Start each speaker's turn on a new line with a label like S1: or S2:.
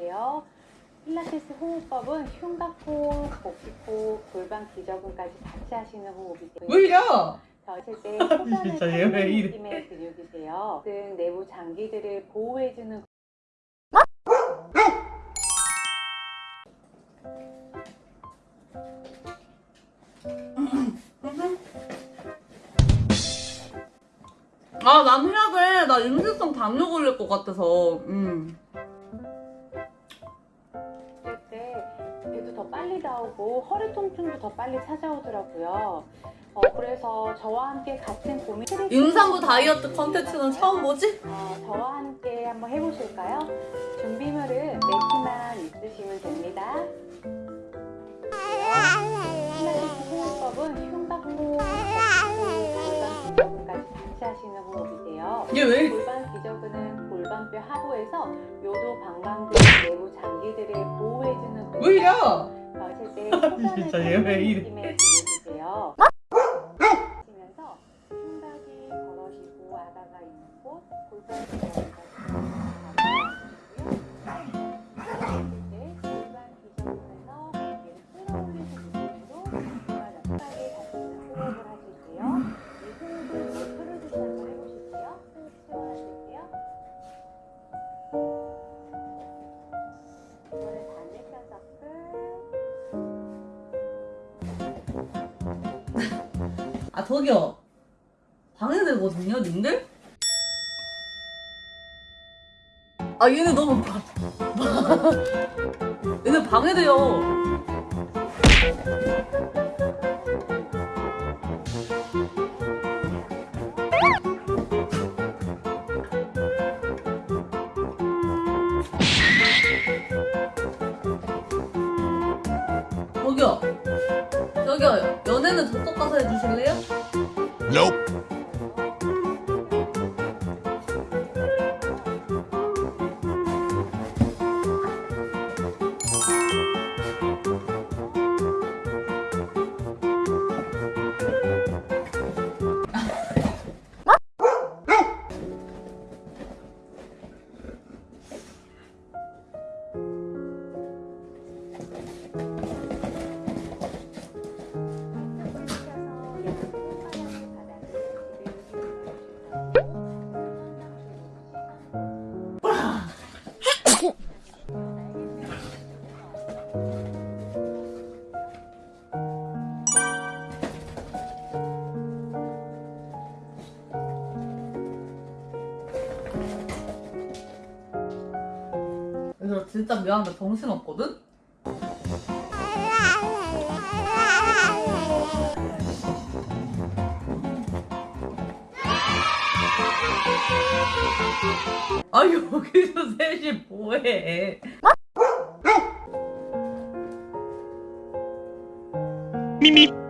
S1: 해주세요. 필라테스 호흡법은 흉곽호흡, 복식호흡, 골반 기저근까지 같이 하시는 호흡이세요.
S2: 왜 이래?
S1: 젖을 때 소변을 타는. 느낌의 근육이세요. 등 내부 장기들을 보호해주는
S2: 아, 난 해야 돼. 나 임신성 담요 걸릴 것 같아서. 음.
S1: 나오고 허리 통증도 더 빨리 찾아오더라고요. 어, 그래서 저와 함께 같은 고민
S2: 임산부 다이어트 컨텐츠는 처음 보지?
S1: 어, 저와 함께 한번 해보실까요? 준비물은 매트만 있으시면 됩니다. 호흡법은 복식호흡, 골반 같이 하시는 호흡이세요.
S2: 얘 왜?
S1: 골반 기저근은 골반뼈 하부에서 요도 방광 등 내부 장기들을 보호해주는
S2: 왜이 래?
S1: 마실 때
S2: 진짜 얘왜 이래?
S1: 근육이세요. 하시면서 흉곽이 걸어지고 아가가 기저근까지 골반
S2: 아, 저기요. 방해되거든요, 님들? 아, 얘네 너무 방... 얘네 방해돼요. 저쪽 가서 해주실래요?
S3: Nope.
S2: 그래서 진짜 미안한데 정신없거든? 아 여기서 셋이 뭐해
S3: 미미.